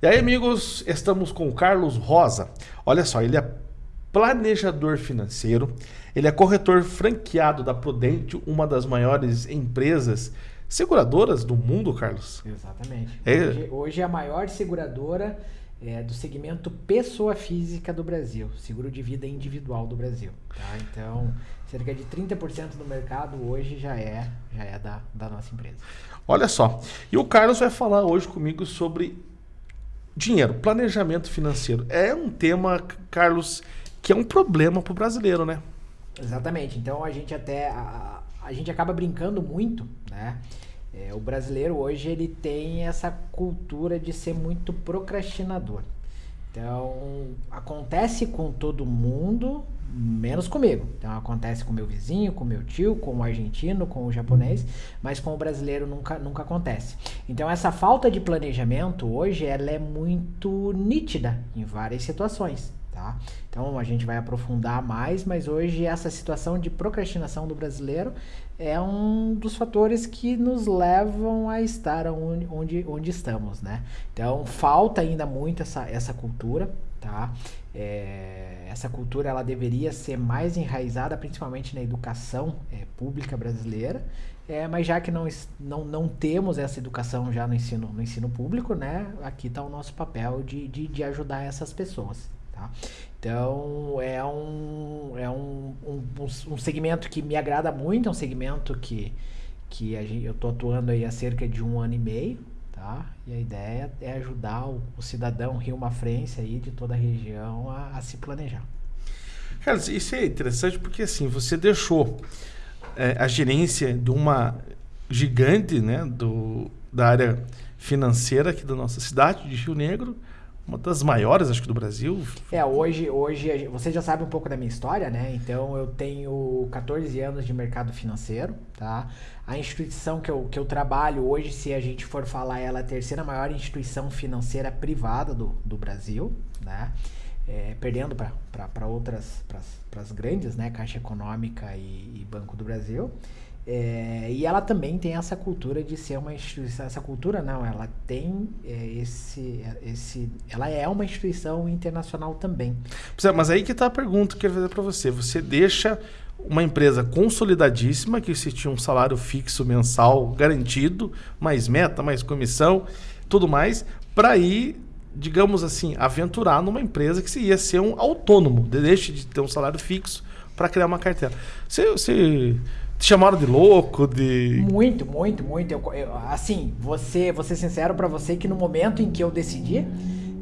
E aí, amigos, estamos com o Carlos Rosa. Olha só, ele é planejador financeiro, ele é corretor franqueado da Prudente, uma das maiores empresas seguradoras do mundo, Carlos. Exatamente. É... Hoje, hoje é a maior seguradora é, do segmento pessoa física do Brasil, seguro de vida individual do Brasil. Tá? Então, cerca de 30% do mercado hoje já é, já é da, da nossa empresa. Olha só, e o Carlos vai falar hoje comigo sobre Dinheiro, planejamento financeiro. É um tema, Carlos, que é um problema para o brasileiro, né? Exatamente. Então a gente até. A, a gente acaba brincando muito, né? É, o brasileiro hoje ele tem essa cultura de ser muito procrastinador. Então acontece com todo mundo, menos comigo. Então acontece com meu vizinho, com meu tio, com o argentino, com o japonês, mas com o brasileiro nunca, nunca acontece. Então essa falta de planejamento hoje ela é muito nítida em várias situações. Tá? Então a gente vai aprofundar mais, mas hoje essa situação de procrastinação do brasileiro é um dos fatores que nos levam a estar onde, onde, onde estamos, né? Então falta ainda muito essa, essa cultura, tá? É, essa cultura ela deveria ser mais enraizada, principalmente na educação é, pública brasileira, é, mas já que não, não, não temos essa educação já no ensino, no ensino público, né? Aqui está o nosso papel de, de, de ajudar essas pessoas. Tá? Então é um, é um, um, um, segmento que me agrada muito, é um segmento que, que gente, eu estou atuando aí há cerca de um ano e meio, tá? E a ideia é ajudar o, o cidadão Rio Mafrense aí de toda a região a, a, se planejar. Cara, isso é interessante porque assim, você deixou é, a gerência de uma gigante né, do, da área financeira aqui da nossa cidade, de Rio Negro, uma das maiores, acho que do Brasil. É, hoje, hoje você já sabe um pouco da minha história, né? Então eu tenho 14 anos de mercado financeiro, tá? A instituição que eu, que eu trabalho hoje, se a gente for falar, ela é a terceira maior instituição financeira privada do, do Brasil, né? É, perdendo para outras, para as grandes, né? Caixa Econômica e, e Banco do Brasil. É, e ela também tem essa cultura de ser uma instituição. Essa cultura não, ela tem é, esse, esse. Ela é uma instituição internacional também. É, mas aí que está a pergunta que eu quero fazer para você. Você deixa uma empresa consolidadíssima, que se tinha um salário fixo mensal garantido, mais meta, mais comissão, tudo mais, para ir, digamos assim, aventurar numa empresa que se ia ser um autônomo, deixe de ter um salário fixo para criar uma carteira. Você, você te chamaram de louco, de. Muito, muito, muito. Eu, eu, assim, você, vou ser sincero para você que no momento em que eu decidi,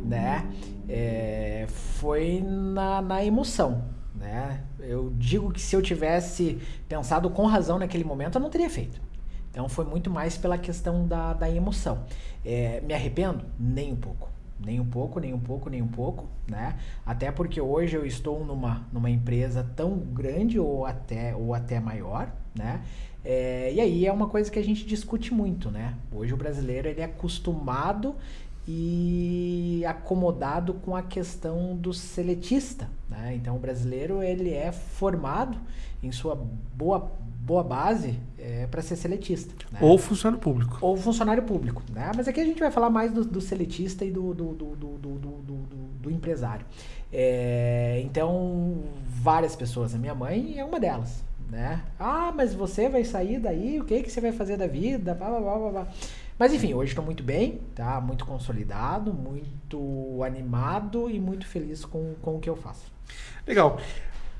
né, é, foi na, na emoção, né? Eu digo que se eu tivesse pensado com razão naquele momento, eu não teria feito. Então foi muito mais pela questão da, da emoção. É, me arrependo? Nem um pouco. Nem um pouco, nem um pouco, nem um pouco, né? Até porque hoje eu estou numa, numa empresa tão grande ou até, ou até maior, né? É, e aí é uma coisa que a gente discute muito, né? Hoje o brasileiro ele é acostumado e acomodado com a questão do seletista, né? Então o brasileiro ele é formado em sua boa boa base é, para ser seletista. Né? Ou funcionário público. Ou funcionário público. Né? Mas aqui a gente vai falar mais do, do seletista e do, do, do, do empresário. É, então, várias pessoas, a minha mãe é uma delas. Né? Ah, mas você vai sair daí, o que, que você vai fazer da vida? Blá, blá, blá, blá. Mas enfim, hoje estou muito bem, tá? Muito consolidado, muito animado e muito feliz com, com o que eu faço. Legal.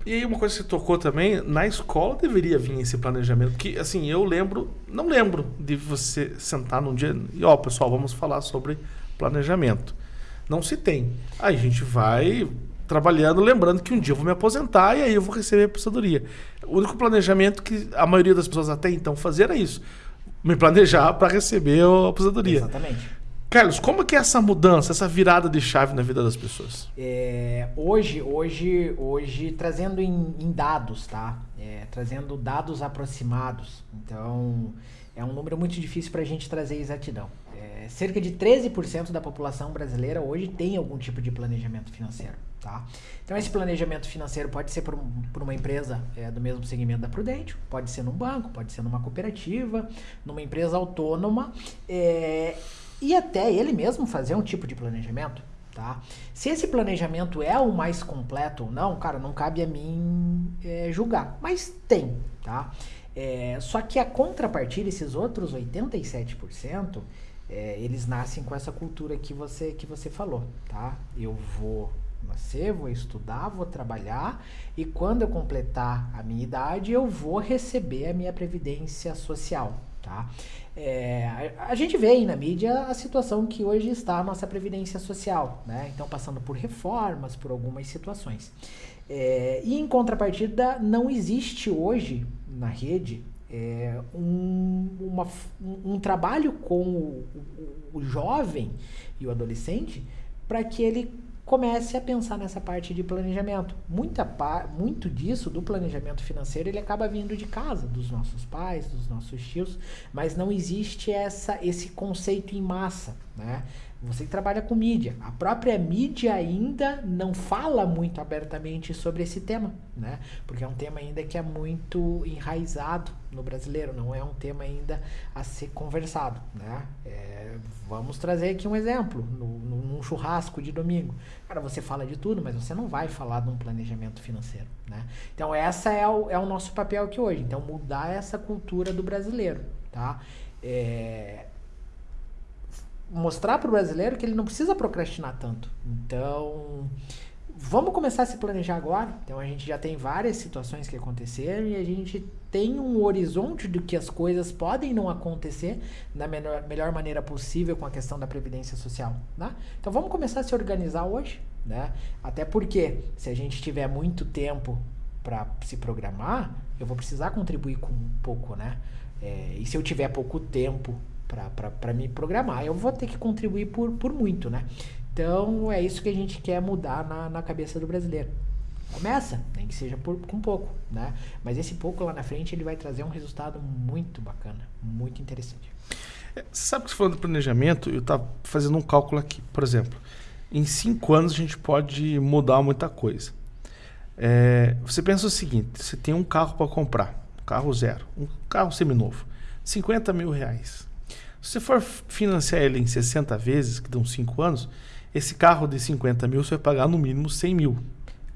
E aí uma coisa que você tocou também, na escola deveria vir esse planejamento, porque assim, eu lembro, não lembro de você sentar num dia e ó, pessoal, vamos falar sobre planejamento. Não se tem. Aí a gente vai trabalhando, lembrando que um dia eu vou me aposentar e aí eu vou receber a aposentadoria. O único planejamento que a maioria das pessoas até então fazia era isso. Me planejar para receber a aposentadoria. Exatamente. Carlos, como que é essa mudança, essa virada de chave na vida das pessoas? É, hoje, hoje, hoje, trazendo em, em dados, tá? É, trazendo dados aproximados. Então, é um número muito difícil para a gente trazer exatidão. É, cerca de 13% da população brasileira hoje tem algum tipo de planejamento financeiro. Tá? Então, esse planejamento financeiro pode ser por, um, por uma empresa é, do mesmo segmento da Prudente, pode ser num banco, pode ser numa cooperativa, numa empresa autônoma. É, e até ele mesmo fazer um tipo de planejamento. Tá? Se esse planejamento é o mais completo ou não, cara, não cabe a mim é, julgar. Mas tem, tá? É, só que a contrapartida, esses outros 87%, é, eles nascem com essa cultura que você, que você falou, tá? Eu vou nascer, vou estudar, vou trabalhar e quando eu completar a minha idade, eu vou receber a minha previdência social, tá? É, a, gente vê aí na mídia a situação que hoje está a nossa previdência social, né? Então passando por reformas, por algumas situações. É, e em contrapartida, não existe hoje na rede é, um, uma, um, trabalho com o, o, o jovem e o adolescente para que ele comece a pensar nessa parte de planejamento. Muita muito disso do planejamento financeiro ele acaba vindo de casa, dos nossos pais, dos nossos tios, mas não existe essa esse conceito em massa, né? Você que trabalha com mídia, a própria mídia ainda não fala muito abertamente sobre esse tema, né? Porque é um tema ainda que é muito enraizado no brasileiro, não é um tema ainda a ser conversado, né? É, vamos trazer aqui um exemplo, no, no, num churrasco de domingo. Cara, você fala de tudo, mas você não vai falar de um planejamento financeiro, né? Então, essa é o, é o nosso papel aqui hoje. Então, mudar essa cultura do brasileiro, tá? É, mostrar para o brasileiro que ele não precisa procrastinar tanto. Então, vamos começar a se planejar agora. Então, a gente já tem várias situações que aconteceram e a gente tem um horizonte do que as coisas podem não acontecer da melhor, melhor maneira possível com a questão da previdência social. Né? Então, vamos começar a se organizar hoje. Né? Até porque, se a gente tiver muito tempo para se programar, eu vou precisar contribuir com um pouco, né? É, e se eu tiver pouco tempo para me programar, eu vou ter que contribuir por, por muito, né? Então é isso que a gente quer mudar na, na cabeça do brasileiro. Começa, nem que seja por, com pouco, né? Mas esse pouco lá na frente ele vai trazer um resultado muito bacana, muito interessante. É, sabe que você falou do planejamento, eu estava fazendo um cálculo aqui. Por exemplo, em cinco anos a gente pode mudar muita coisa. É, você pensa o seguinte: você tem um carro para comprar, um carro zero, um carro seminovo, 50 mil reais. Se você for financiar ele em 60 vezes, que dão 5 anos, esse carro de 50 mil você vai pagar no mínimo 100 mil.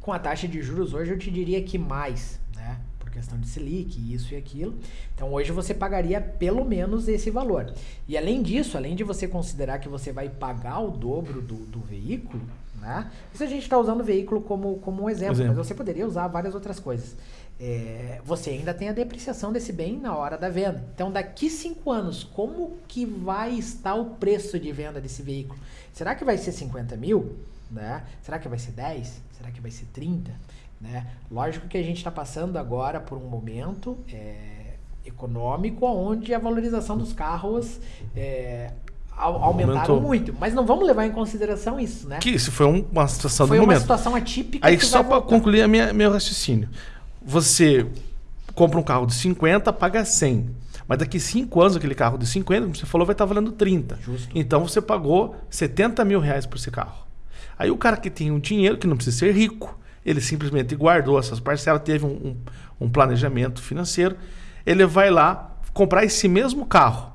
Com a taxa de juros hoje eu te diria que mais, né? Por questão de Selic, isso e aquilo. Então hoje você pagaria pelo menos esse valor. E além disso, além de você considerar que você vai pagar o dobro do, do veículo, né? Isso a gente está usando o veículo como, como um exemplo, exemplo, mas você poderia usar várias outras coisas é, você ainda tem a depreciação desse bem na hora da venda. Então, daqui cinco anos, como que vai estar o preço de venda desse veículo? Será que vai ser 50 mil? Né? Será que vai ser 10? Será que vai ser 30? Né? Lógico que a gente está passando agora por um momento é, econômico onde a valorização dos carros é, aumentaram Aumentou. muito. Mas não vamos levar em consideração isso, né? Que isso foi uma situação foi do momento. Foi uma situação atípica. Aí só para concluir a minha, meu raciocínio você compra um carro de 50, paga 100. Mas daqui 5 anos, aquele carro de 50, como você falou, vai estar valendo 30. Justo. Então você pagou 70 mil reais por esse carro. Aí o cara que tem um dinheiro, que não precisa ser rico, ele simplesmente guardou essas parcelas, teve um, um, um planejamento financeiro, ele vai lá comprar esse mesmo carro.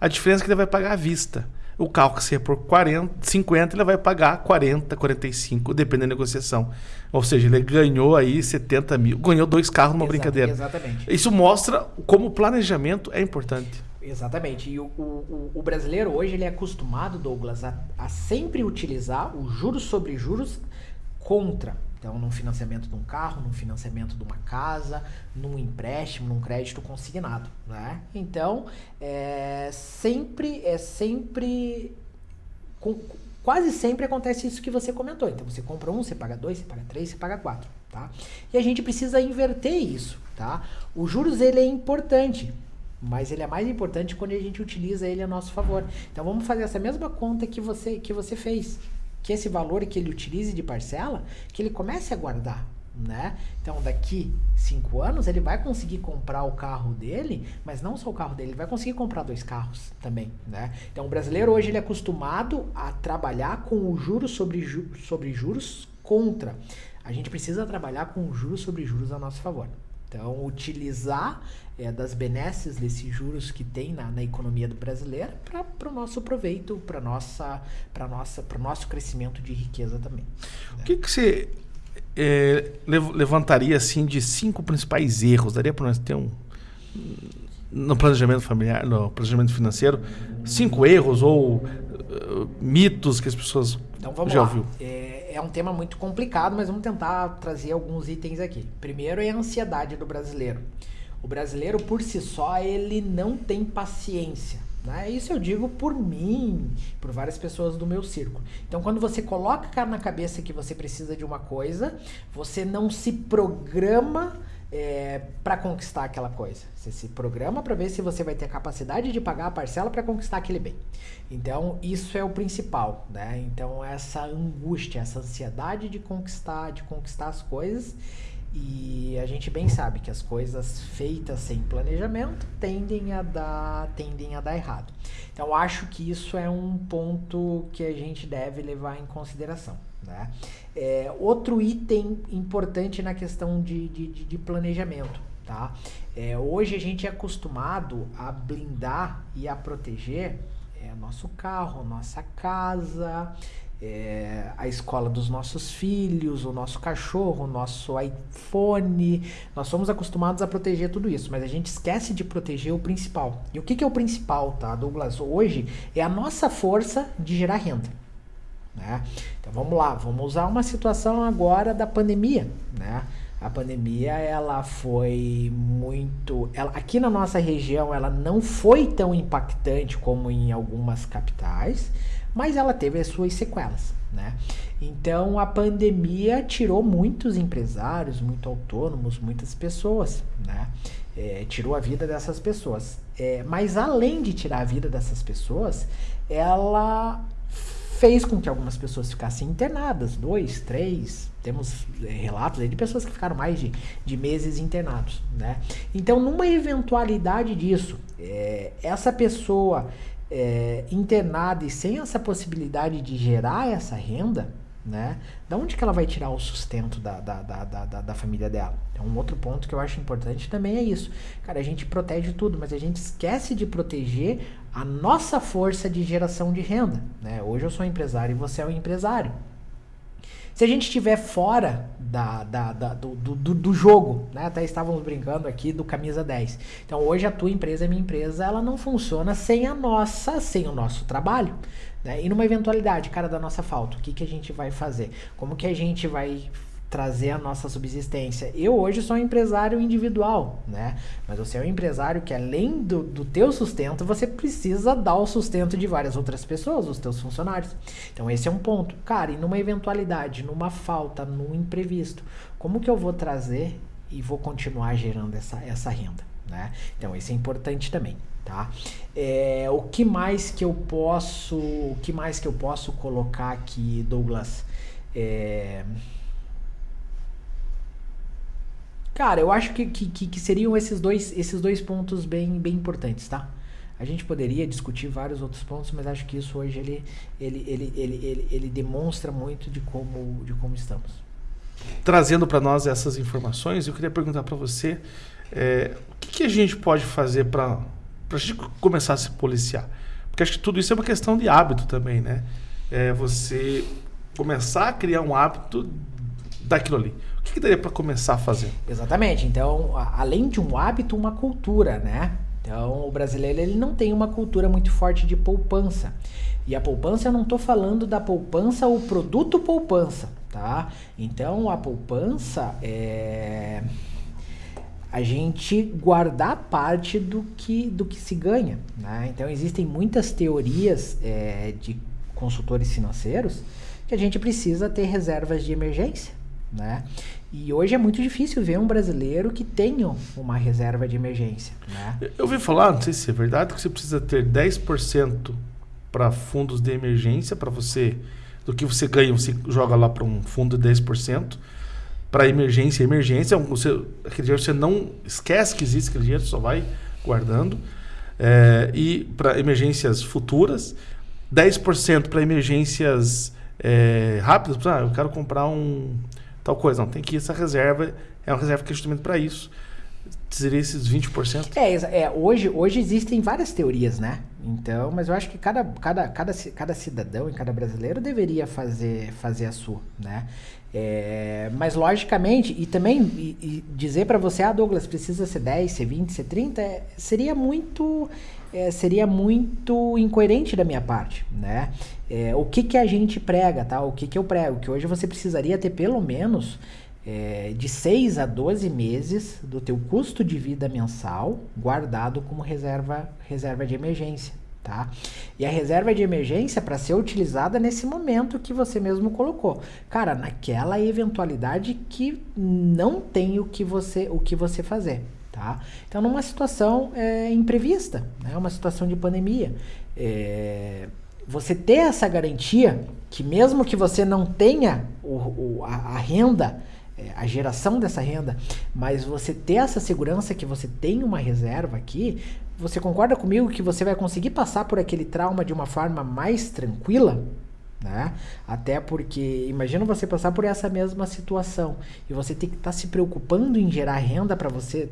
A diferença é que ele vai pagar à vista o carro que seja por 40, 50, ele vai pagar 40, 45, dependendo da negociação. Ou seja, ele ganhou aí 70 mil, ganhou dois carros numa brincadeira. Exatamente. Isso mostra como o planejamento é importante. Exatamente. E o, o, o brasileiro hoje ele é acostumado, Douglas, a, a sempre utilizar o juros sobre juros contra então, num financiamento de um carro, num financiamento de uma casa, num empréstimo, num crédito consignado, né? Então, é sempre, é sempre, com, quase sempre acontece isso que você comentou. Então, você compra um, você paga dois, você paga três, você paga quatro, tá? E a gente precisa inverter isso, tá? O juros, ele é importante, mas ele é mais importante quando a gente utiliza ele a nosso favor. Então, vamos fazer essa mesma conta que você, que você fez que esse valor que ele utilize de parcela, que ele comece a guardar, né? Então, daqui cinco anos, ele vai conseguir comprar o carro dele, mas não só o carro dele, ele vai conseguir comprar dois carros também, né? Então, o brasileiro hoje ele é acostumado a trabalhar com o juros sobre, ju sobre juros contra. A gente precisa trabalhar com juros sobre juros a nosso favor. Então, utilizar é, das benesses desses juros que tem na, na economia do brasileiro para o nosso proveito, para nossa, para nossa, para o nosso crescimento de riqueza também. O que, que você é, levantaria assim de cinco principais erros? Daria para nós ter um no planejamento familiar, no planejamento financeiro, cinco erros ou uh, mitos que as pessoas então, vamos já lá. ouviu? É, é um tema muito complicado, mas vamos tentar trazer alguns itens aqui. Primeiro é a ansiedade do brasileiro. O brasileiro, por si só, ele não tem paciência. Né? Isso eu digo por mim, por várias pessoas do meu círculo. Então, quando você coloca na cabeça que você precisa de uma coisa, você não se programa é, para conquistar aquela coisa. Você se programa para ver se você vai ter a capacidade de pagar a parcela para conquistar aquele bem. Então, isso é o principal, né? Então, essa angústia, essa ansiedade de conquistar, de conquistar as coisas e a gente bem sabe que as coisas feitas sem planejamento tendem a dar, tendem a dar errado. Então acho que isso é um ponto que a gente deve levar em consideração. Né? É, outro item importante na questão de, de, de planejamento. Tá? É, hoje a gente é acostumado a blindar e a proteger é, nosso carro, nossa casa, é, a escola dos nossos filhos, o nosso cachorro, o nosso iPhone. Nós somos acostumados a proteger tudo isso, mas a gente esquece de proteger o principal. E o que, que é o principal, tá, Douglas? Hoje é a nossa força de gerar renda. Né? Então vamos lá, vamos usar uma situação agora da pandemia, né? A pandemia ela foi muito, ela, aqui na nossa região ela não foi tão impactante como em algumas capitais, mas ela teve as suas sequelas, né? Então a pandemia tirou muitos empresários, muito autônomos, muitas pessoas, né? É, tirou a vida dessas pessoas. É, mas além de tirar a vida dessas pessoas, ela fez com que algumas pessoas ficassem internadas, dois, três, temos é, relatos de pessoas que ficaram mais de, de meses internados, né? Então, numa eventualidade disso, é, essa pessoa é, internada e sem essa possibilidade de gerar essa renda, né? Da onde que ela vai tirar o sustento da, da, da, da, da família dela? Então, um outro ponto que eu acho importante também é isso. Cara, a gente protege tudo, mas a gente esquece de proteger a nossa força de geração de renda, né? Hoje eu sou empresário e você é um empresário. Se a gente estiver fora da, da, da do, do, do, jogo, né? Até estávamos brincando aqui do camisa 10. Então hoje a tua empresa, a minha empresa, ela não funciona sem a nossa, sem o nosso trabalho. Né? E numa eventualidade, cara, da nossa falta, o que, que a gente vai fazer? Como que a gente vai trazer a nossa subsistência. Eu hoje sou um empresário individual, né? Mas você é um empresário que além do, do teu sustento, você precisa dar o sustento de várias outras pessoas, os teus funcionários. Então esse é um ponto. Cara, e numa eventualidade, numa falta, num imprevisto, como que eu vou trazer e vou continuar gerando essa, essa renda, né? Então esse é importante também. Tá? É, o que mais que eu posso, o que mais que eu posso colocar aqui, Douglas? É, Cara, eu acho que, que, que, seriam esses dois, esses dois pontos bem, bem importantes, tá? A gente poderia discutir vários outros pontos, mas acho que isso hoje ele, ele, ele, ele, ele, ele demonstra muito de como, de como estamos. Trazendo para nós essas informações, eu queria perguntar para você é, o que, que, a gente pode fazer para a gente começar a se policiar? Porque acho que tudo isso é uma questão de hábito também, né? É você começar a criar um hábito daquilo ali que, que daria para começar a fazer? Exatamente. Então, além de um hábito, uma cultura, né? Então, o brasileiro ele não tem uma cultura muito forte de poupança. E a poupança, eu não estou falando da poupança, o produto poupança, tá? Então, a poupança é a gente guardar parte do que, do que se ganha. Né? Então, existem muitas teorias é, de consultores financeiros que a gente precisa ter reservas de emergência né? E hoje é muito difícil ver um brasileiro que tenha uma reserva de emergência, né? Eu ouvi falar, não sei se é verdade, que você precisa ter 10% para fundos de emergência, para você, do que você ganha, você joga lá para um fundo de 10%, para emergência, emergência, você, aquele dinheiro você não esquece que existe aquele dinheiro, só vai guardando. É, e para emergências futuras, 10% para emergências é, rápidas, ah, eu quero comprar um tal coisa. Não, tem que essa reserva, é uma reserva que é justamente para isso. seria esses 20%? É, é hoje, hoje existem várias teorias, né? Então, mas eu acho que cada, cada, cada, cada cidadão e cada brasileiro deveria fazer, fazer a sua, né? É, mas logicamente, e também e, e dizer para você, ah, Douglas, precisa ser 10, ser 20, ser 30, é, seria muito é, seria muito incoerente da minha parte, né? É, o que que a gente prega, tá? O que que eu prego? Que hoje você precisaria ter pelo menos é, de 6 a 12 meses do teu custo de vida mensal guardado como reserva, reserva de emergência, tá? E a reserva de emergência para ser utilizada nesse momento que você mesmo colocou. Cara, naquela eventualidade que não tem o que você, o que você fazer, tá? Então, numa situação é, imprevista, né? Uma situação de pandemia, é, você ter essa garantia que mesmo que você não tenha o, o, a, a renda é, a geração dessa renda, mas você ter essa segurança que você tem uma reserva aqui, você concorda comigo que você vai conseguir passar por aquele trauma de uma forma mais tranquila? Né? Até porque, imagina você passar por essa mesma situação e você ter que estar tá se preocupando em gerar renda para você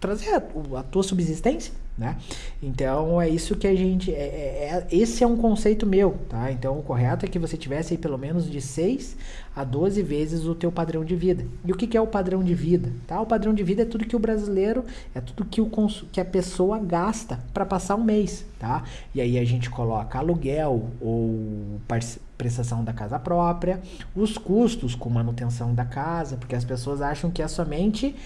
trazer a, a tua subsistência né? Então é isso que a gente. É, é, é, esse é um conceito meu, tá? Então o correto é que você tivesse aí pelo menos de 6 a 12 vezes o teu padrão de vida. E o que, que é o padrão de vida? Tá? O padrão de vida é tudo que o brasileiro, é tudo que, o que a pessoa gasta para passar um mês, tá? E aí a gente coloca aluguel ou prestação da casa própria, os custos com manutenção da casa, porque as pessoas acham que é somente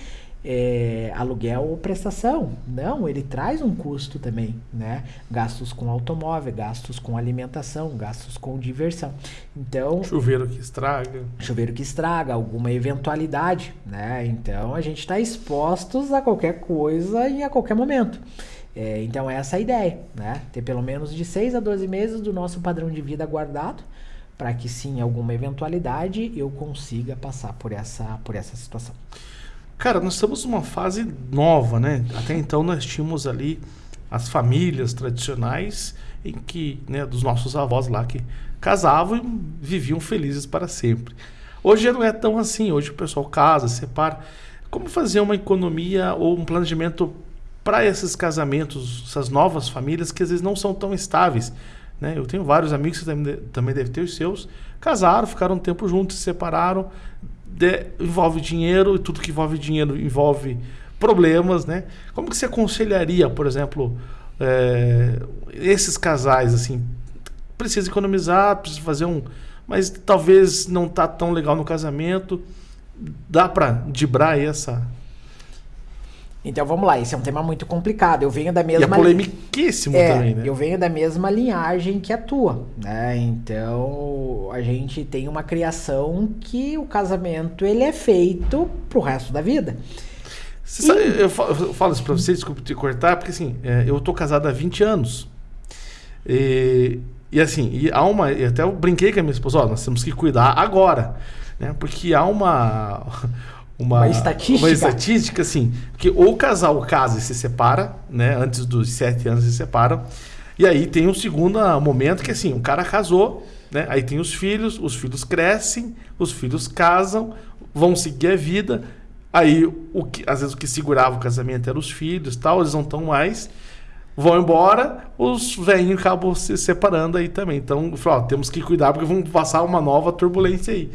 é, aluguel ou prestação. Não, ele traz um custo também, né? Gastos com automóvel, gastos com alimentação, gastos com diversão. Então. Chuveiro que estraga. Chuveiro que estraga, alguma eventualidade, né? Então a gente está expostos a qualquer coisa e a qualquer momento. É, então essa é a ideia, né? Ter pelo menos de 6 a 12 meses do nosso padrão de vida guardado para que sim, alguma eventualidade eu consiga passar por essa, por essa situação. Cara, nós estamos numa fase nova, né? Até então nós tínhamos ali as famílias tradicionais em que, né, dos nossos avós lá que casavam e viviam felizes para sempre. Hoje não é tão assim, hoje o pessoal casa, separa. Como fazer uma economia ou um planejamento para esses casamentos, essas novas famílias que às vezes não são tão estáveis? Né? Eu tenho vários amigos que também, também devem ter os seus, casaram, ficaram um tempo juntos, se separaram, de, envolve dinheiro e tudo que envolve dinheiro envolve problemas, né? Como que você aconselharia, por exemplo, é, esses casais assim, precisa economizar, precisa fazer um, mas talvez não tá tão legal no casamento, dá para dibrar essa então vamos lá, esse é um tema muito complicado. Eu venho da mesma. E é polemiquíssimo é, também, né? Eu venho da mesma linhagem que a tua, né? Então a gente tem uma criação que o casamento ele é feito pro resto da vida. E... Sabe, eu, falo, eu, falo, isso pra você, desculpa te cortar, porque assim, é, eu tô casado há 20 anos. E, e assim, e há uma. E até eu brinquei com a minha esposa, ó, nós temos que cuidar agora. Né? Porque há uma uma, uma estatística. Uma estatística, assim, que ou o casal casa e se separa, né? Antes dos sete anos se separam. E aí tem um segundo momento que assim, o cara casou, né? Aí tem os filhos, os filhos crescem, os filhos casam, vão seguir a vida. Aí, o que, às vezes, o que segurava o casamento eram os filhos tal, eles não estão mais. Vão embora, os velhinhos acabam se separando aí também. Então, ó, temos que cuidar porque vamos passar uma nova turbulência aí.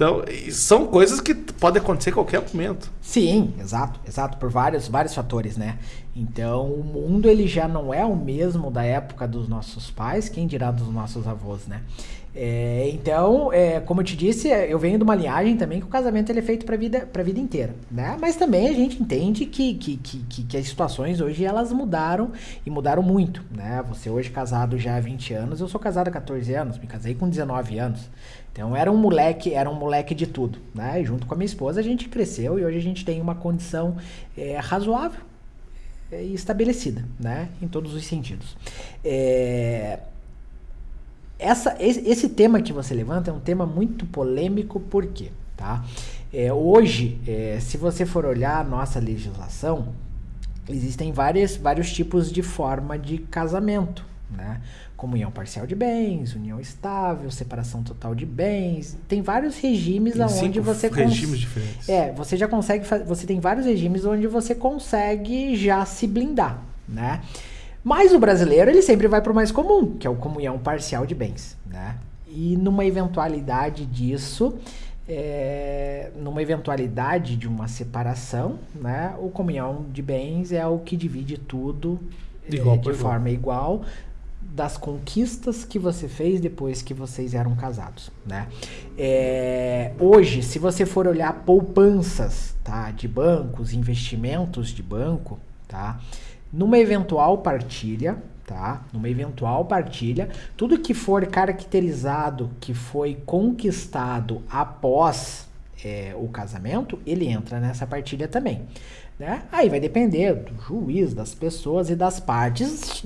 Então, são coisas que podem acontecer a qualquer momento. Sim, exato, exato, por vários, vários fatores, né? Então, o mundo ele já não é o mesmo da época dos nossos pais, quem dirá dos nossos avós, né? É, então, é, como eu te disse, eu venho de uma linhagem também que o casamento ele é feito para vida para vida inteira, né? Mas também a gente entende que, que, que, que, as situações hoje elas mudaram e mudaram muito, né? Você hoje casado já há 20 anos, eu sou casado há 14 anos, me casei com 19 anos. Então era um moleque, era um moleque de tudo, né? E junto com a minha esposa a gente cresceu e hoje a gente tem uma condição é, razoável é, e estabelecida, né? Em todos os sentidos. É, essa, esse, tema que você levanta é um tema muito polêmico, por quê? Tá? É, hoje, é, se você for olhar a nossa legislação, existem várias, vários tipos de forma de casamento, né? Comunhão parcial de bens, união estável, separação total de bens. Tem vários regimes Tem onde você regimes diferentes. É, você já consegue você tem vários regimes onde você consegue já se blindar, né? Mas o brasileiro, ele sempre vai para o mais comum, que é o comunhão parcial de bens, né? E numa eventualidade disso, é, numa eventualidade de uma separação, né? O comunhão de bens é o que divide tudo De é, igual de por igual. forma igual das conquistas que você fez depois que vocês eram casados, né? É, hoje, se você for olhar poupanças, tá, de bancos, investimentos de banco, tá, numa eventual partilha, tá, numa eventual partilha, tudo que for caracterizado que foi conquistado após é, o casamento, ele entra nessa partilha também. Né? Aí vai depender do juiz, das pessoas e das partes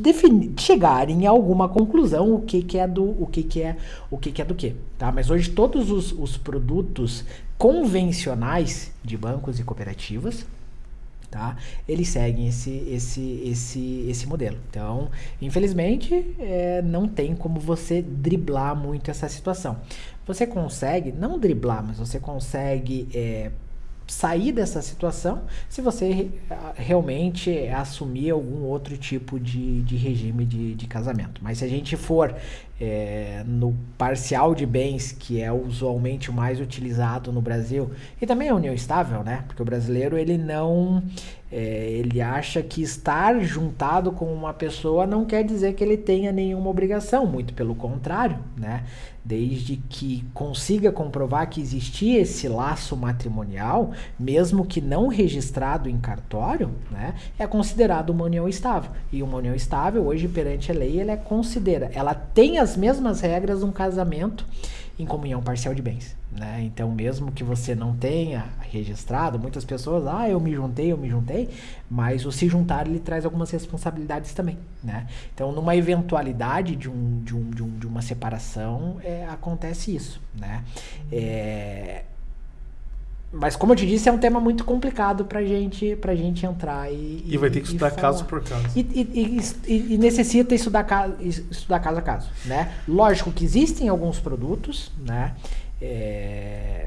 chegarem a alguma conclusão o que, que é do o que, que é o que, que é do que, tá? Mas hoje todos os, os produtos convencionais de bancos e cooperativas, tá? Eles seguem esse esse esse esse modelo. Então, infelizmente, é, não tem como você driblar muito essa situação. Você consegue não driblar, mas você consegue é, sair dessa situação se você realmente assumir algum outro tipo de, de regime de, de casamento. Mas se a gente for é, no parcial de bens, que é usualmente o mais utilizado no Brasil, e também a união estável, né? Porque o brasileiro ele não. é, ele acha que estar juntado com uma pessoa não quer dizer que ele tenha nenhuma obrigação, muito pelo contrário, né? Desde que consiga comprovar que existia esse laço matrimonial, mesmo que não registrado em cartório, né? É considerado uma união estável. E uma união estável, hoje, perante a lei, ela é considera, ela tem as mesmas regras de um casamento em comunhão parcial de bens, né? Então, mesmo que você não tenha registrado, muitas pessoas, ah, eu me juntei, eu me juntei, mas o se juntar ele traz algumas responsabilidades também, né? Então, numa eventualidade de, um, de, um, de, um, de uma separação, é, acontece isso, né? É, mas como eu te disse, é um tema muito complicado pra gente, pra gente entrar e. E vai ter que estudar caso por caso. E, e- e- e- necessita estudar, estudar caso a caso, né? Lógico que existem alguns produtos, né? é,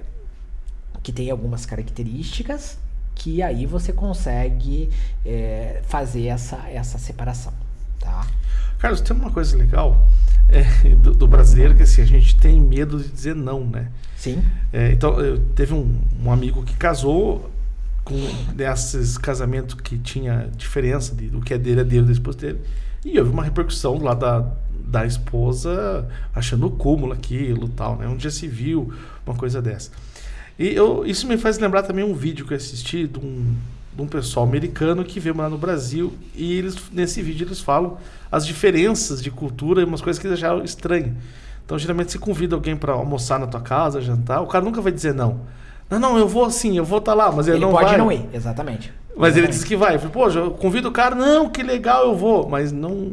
que tem algumas características que aí você consegue é, fazer essa, essa separação, tá? Carlos, tem uma coisa legal é, do, do brasileiro que assim, a gente tem medo de dizer não, né? Sim, É, então, eu, teve um, um amigo que casou com desses casamentos que tinha diferença de, do que é dele é dele, da esposa dele. E houve uma repercussão lá da, da esposa achando o cúmulo aquilo tal, né? Um dia se viu uma coisa dessa. E eu, isso me faz lembrar também um vídeo que eu assisti de um, de um pessoal americano que veio morar no Brasil e eles, nesse vídeo eles falam as diferenças de cultura e umas coisas que eles acharam estranhas. Então, geralmente, você convida alguém para almoçar na tua casa, jantar, o cara nunca vai dizer não. Não, não, eu vou sim, eu vou estar lá, mas ele, ele não pode vai. não ir, exatamente. Mas ele Exatamente. disse que vai. Eu falei, pô, eu convido o cara, não, que legal, eu vou. Mas não,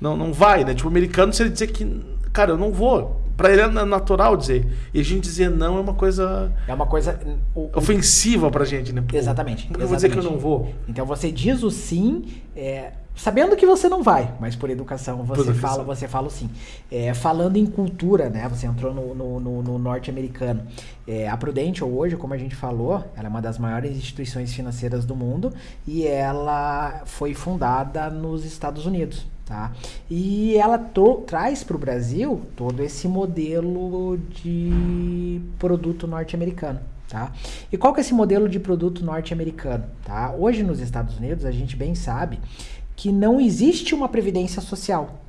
não, não vai, né? Tipo, o americano, se ele dizer que, cara, eu não vou. Pra ele é na- natural dizer. E a gente dizer não é uma coisa É uma coisa. o- ofensiva pra gente, né? Pô, Exatamente. Eu vou dizer que eu não vou? Então você diz o sim, é, sabendo que você não vai, mas por educação você Por fala, você fala o sim. É, falando em cultura, né? Você entrou no, no- no- no norte-americano. É, a Prudential hoje, como a gente falou, ela é uma das maiores instituições financeiras do mundo e ela foi fundada nos Estados Unidos. Tá? E ela traz para o Brasil todo esse modelo de produto norte-americano. Tá? E qual que é esse modelo de produto norte-americano? Tá? Hoje nos Estados Unidos a gente bem sabe que não existe uma previdência social.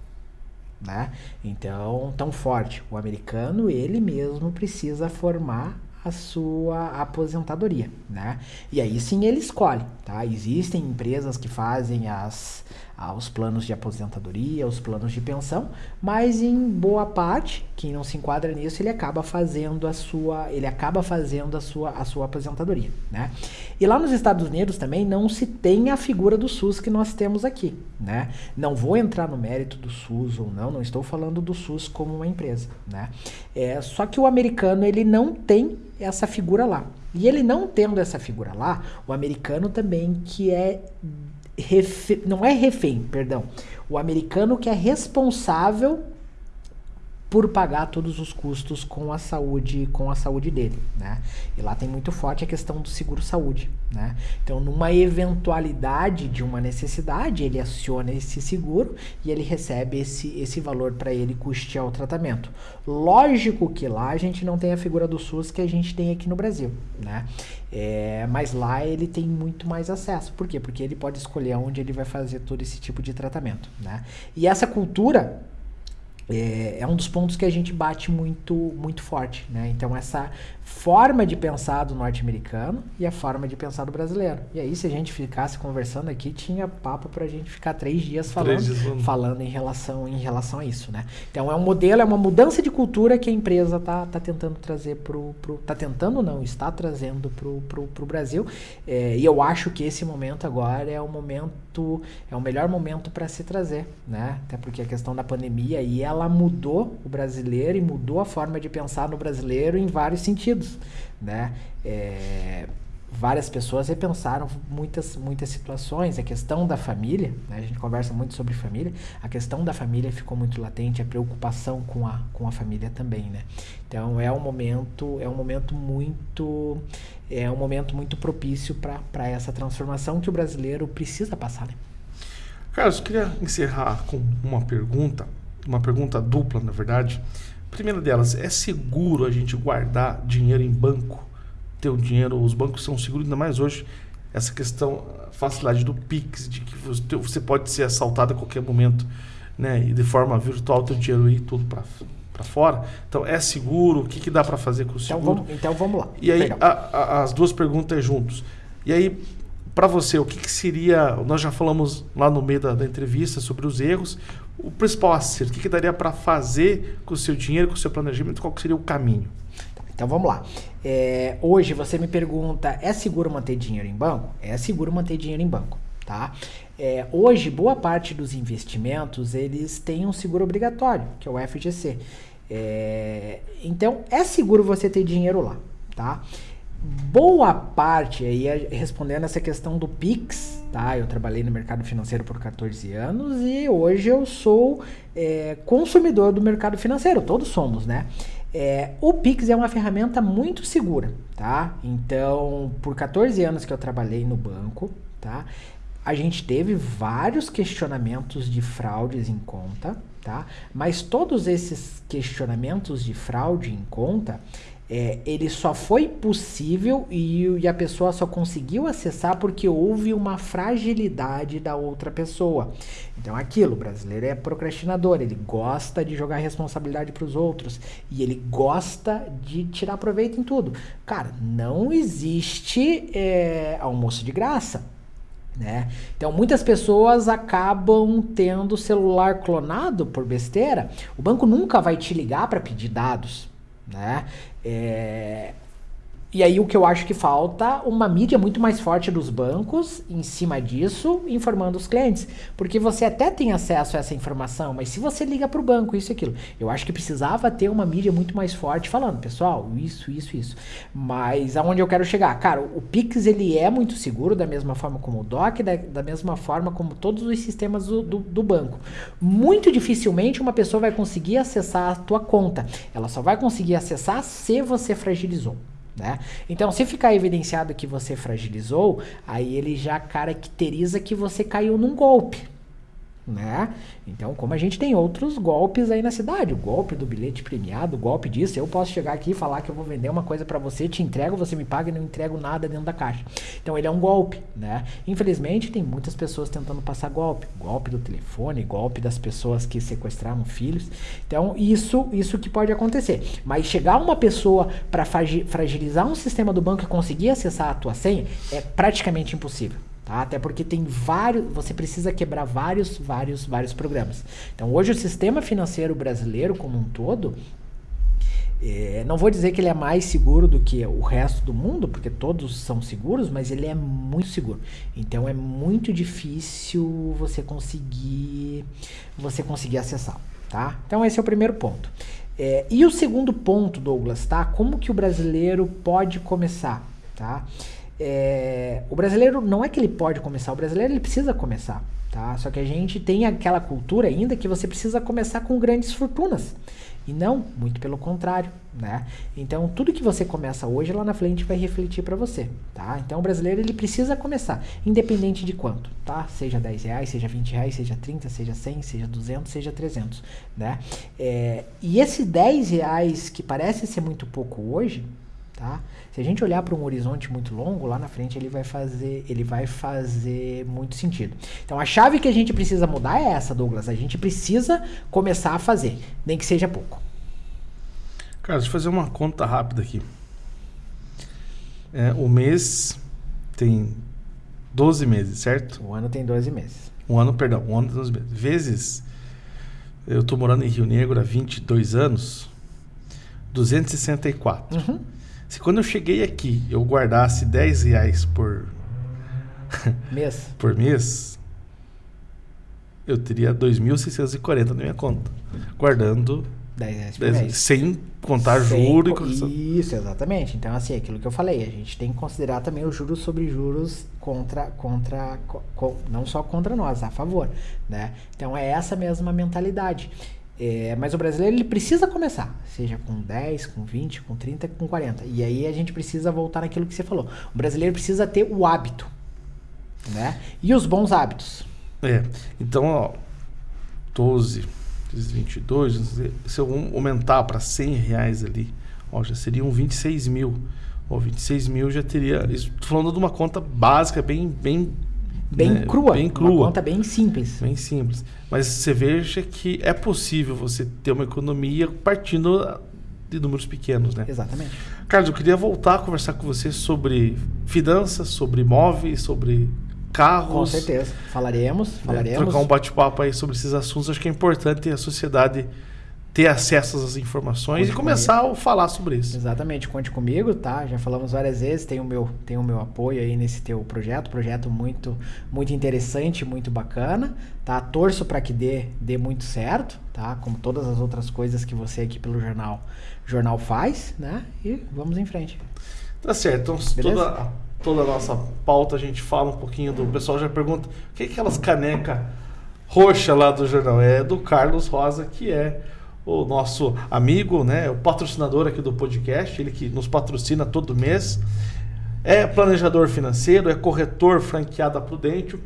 Né? Então, tão forte. O americano, ele mesmo precisa formar a sua aposentadoria, né? E aí sim ele escolhe, tá? Existem empresas que fazem as, ah, os planos de aposentadoria, os planos de pensão, mas em boa parte, quem não se enquadra nisso, ele acaba fazendo a sua, ele acaba fazendo a sua, a sua aposentadoria, né? E lá nos Estados Unidos também não se tem a figura do SUS que nós temos aqui, né? Não vou entrar no mérito do SUS ou não, não estou falando do SUS como uma empresa, né? É, só que o americano ele não tem essa figura lá, E ele não tendo essa figura lá, o americano também que é refém, não é refém, perdão, o americano que é responsável por pagar todos os custos com a saúde, com a saúde dele, né? E lá tem muito forte a questão do seguro saúde, né? Então, numa eventualidade de uma necessidade, ele aciona esse seguro e ele recebe esse, esse valor para ele custear o tratamento. Lógico que lá a gente não tem a figura do SUS que a gente tem aqui no Brasil, né? É, mas lá ele tem muito mais acesso. Por quê? Porque ele pode escolher onde ele vai fazer todo esse tipo de tratamento, né? E essa cultura é, é, um dos pontos que a gente bate muito, muito forte, né? Então essa forma de pensar do norte-americano e a forma de pensar do brasileiro. E aí se a gente ficasse conversando aqui, tinha papo para a gente ficar três dias falando, três dias falando em relação, em relação a isso, né? Então é um modelo, é uma mudança de cultura que a empresa tá, tá tentando trazer pro, pro tá tentando não, está trazendo pro, pro, pro Brasil. É, e eu acho que esse momento agora é o momento, é o melhor momento para se trazer, né? Até porque a questão da pandemia e ela mudou o brasileiro e mudou a forma de pensar no brasileiro em vários sentidos, né? É, várias pessoas repensaram muitas, muitas situações. A questão da família, né? a gente conversa muito sobre família, a questão da família ficou muito latente, a preocupação com a, com a família também, né? Então é um momento, é um momento muito, é um momento muito propício para essa transformação que o brasileiro precisa passar, né? Carlos, eu queria encerrar com uma pergunta uma pergunta dupla, na verdade. primeira delas, é seguro a gente guardar dinheiro em banco? Ter o dinheiro, os bancos são seguros, ainda mais hoje, essa questão, a facilidade do Pix, de que você pode ser assaltado a qualquer momento, né? E de forma virtual, teu dinheiro ir tudo para para fora. Então, é seguro? O que, que dá para fazer com o então, seguro? Então vamos, então vamos lá. E aí, a, a, as duas perguntas juntos. E aí, para você, o que, que, seria. Nós já falamos lá no meio da, da entrevista sobre os erros o principal acerto? O que, que daria para fazer com o seu dinheiro, com o seu planejamento? Qual seria o caminho? Então vamos lá. É, hoje você me pergunta: é seguro manter dinheiro em banco? É seguro manter dinheiro em banco, tá? É, hoje, boa parte dos investimentos eles têm um seguro obrigatório, que é o FGC. É, então é seguro você ter dinheiro lá, tá? boa parte, aí respondendo essa questão do Pix, tá? Eu trabalhei no mercado financeiro por 14 anos e hoje eu sou é, consumidor do mercado financeiro, todos somos, né? É, o Pix é uma ferramenta muito segura, tá? Então, por 14 anos que eu trabalhei no banco, tá? A gente teve vários questionamentos de fraudes em conta, tá? Mas todos esses questionamentos de fraude em conta, é, ele só foi possível e, e, a pessoa só conseguiu acessar porque houve uma fragilidade da outra pessoa. Então, aquilo, o brasileiro é procrastinador, ele gosta de jogar responsabilidade para os outros e ele gosta de tirar proveito em tudo. Cara, não existe é, almoço de graça. Né? Então muitas pessoas acabam tendo celular clonado por besteira. O banco nunca vai te ligar para pedir dados, né? É, e aí o que eu acho que falta, uma mídia muito mais forte dos bancos em cima disso, informando os clientes. Porque você até tem acesso a essa informação, mas se você liga para o banco, isso e aquilo. Eu acho que precisava ter uma mídia muito mais forte falando, pessoal, isso, isso, isso. Mas aonde eu quero chegar? Cara, o Pix ele é muito seguro, da mesma forma como o DOC, da, da mesma forma como todos os sistemas do, do, do banco. Muito dificilmente uma pessoa vai conseguir acessar a tua conta. Ela só vai conseguir acessar se você fragilizou. Né? Então, se ficar evidenciado que você fragilizou, aí ele já caracteriza que você caiu num golpe né? Então, como a gente tem outros golpes aí na cidade, o golpe do bilhete premiado, o golpe disso, eu posso chegar aqui e falar que eu vou vender uma coisa para você, te entrego, você me paga e não entrego nada dentro da caixa. Então, ele é um golpe, né? Infelizmente, tem muitas pessoas tentando passar golpe, golpe do telefone, golpe das pessoas que sequestraram filhos. Então, isso, isso que pode acontecer. Mas chegar uma pessoa para fragilizar um sistema do banco e conseguir acessar a tua senha é praticamente impossível. Tá? Até porque tem vários, você precisa quebrar vários, vários, vários programas. Então hoje o sistema financeiro brasileiro como um todo, é, não vou dizer que ele é mais seguro do que o resto do mundo, porque todos são seguros, mas ele é muito seguro. Então é muito difícil você conseguir você conseguir acessar, tá? Então esse é o primeiro ponto. É, e o segundo ponto, Douglas, tá? Como que o brasileiro pode começar? tá? É, o brasileiro não é que ele pode começar, o brasileiro ele precisa começar, tá? Só que a gente tem aquela cultura ainda que você precisa começar com grandes fortunas. E não, muito pelo contrário, né? Então, tudo que você começa hoje, lá na frente vai refletir para você, tá? Então, o brasileiro, ele precisa começar, independente de quanto, tá? Seja 10 reais, seja 20 reais, seja 30, seja 100, seja 200, seja 300, né? É, e esse 10 reais, que parece ser muito pouco hoje, tá? Se a gente olhar para um horizonte muito longo, lá na frente ele vai fazer, ele vai fazer muito sentido. Então a chave que a gente precisa mudar é essa, Douglas. A gente precisa começar a fazer, nem que seja pouco. Cara, deixa eu fazer uma conta rápida aqui. É, o mês tem 12 meses, certo? O ano tem 12 meses. Um ano, perdão, um ano tem 12 meses. Vezes, eu tô morando em Rio Negro há 22 anos, 264. Uhum. Se quando eu cheguei aqui eu guardasse 10 reais por mês, por mês eu teria 2.640 na minha conta. Guardando 10 reais por 10, mês. Sem contar sem juros. Co isso, exatamente. Então, assim, aquilo que eu falei, a gente tem que considerar também os juros sobre juros contra, contra, co não só contra nós, a favor, né? Então, é essa mesma mentalidade. É, mas o brasileiro ele precisa começar, seja com 10, com 20, com 30, com 40. E aí a gente precisa voltar naquilo que você falou. O brasileiro precisa ter o hábito, né? E os bons hábitos. É. Então, ó, 12, 22, se eu aumentar para 100 reais ali, ó, já seriam 26 mil. Ó, 26 mil já teria. Estou falando de uma conta básica, bem, bem bem né, crua. Bem crua. Uma conta bem simples. Bem simples. Mas você veja que é possível você ter uma economia partindo de números pequenos, né? Exatamente. Carlos, eu queria voltar a conversar com você sobre finanças, sobre imóveis, sobre carros. Com certeza. Falaremos, né, falaremos. trocar um bate-papo aí sobre esses assuntos. Acho que é importante a sociedade ter acesso às informações conte e começar comigo. a falar sobre isso. Exatamente, conte comigo, tá? Já falamos várias vezes, tem o meu, tem o meu apoio aí nesse teu projeto, projeto muito muito interessante, muito bacana, tá? Torço para que dê dê muito certo, tá? Como todas as outras coisas que você aqui pelo jornal jornal faz, né? E vamos em frente. Tá certo. Então, toda toda a nossa pauta a gente fala um pouquinho do o pessoal já pergunta, o que é aquelas caneca roxa lá do jornal? É do Carlos Rosa, que é o nosso amigo, né, o patrocinador aqui do podcast, ele que nos patrocina todo mês. É planejador financeiro, é corretor franqueado a Prudente.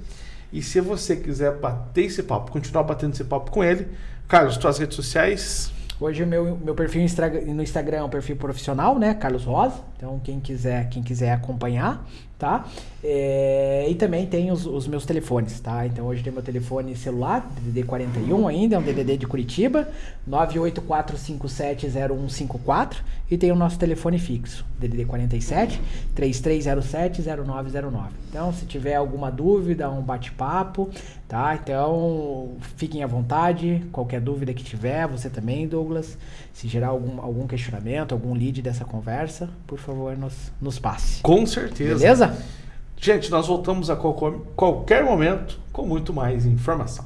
E se você quiser bater esse papo, continuar batendo esse papo com ele, Carlos, suas redes sociais. Hoje o meu, meu perfil no Instagram é um perfil profissional, né? Carlos Rosa. Então quem quiser, quem quiser acompanhar, tá? É, e também tem os, os, meus telefones, tá? Então hoje tem meu telefone celular, DDD 41 ainda, é um DDD de Curitiba, 984570154 e tem o nosso telefone fixo, DDD 47 3307 0909. Então se tiver alguma dúvida, um bate-papo, tá? Então fiquem à vontade, qualquer dúvida que tiver, você também, Douglas, se gerar algum, algum questionamento, algum lead dessa conversa, por favor, nos, nos passe. Com certeza. Beleza? Gente, nós voltamos a qualquer momento com muito mais informação.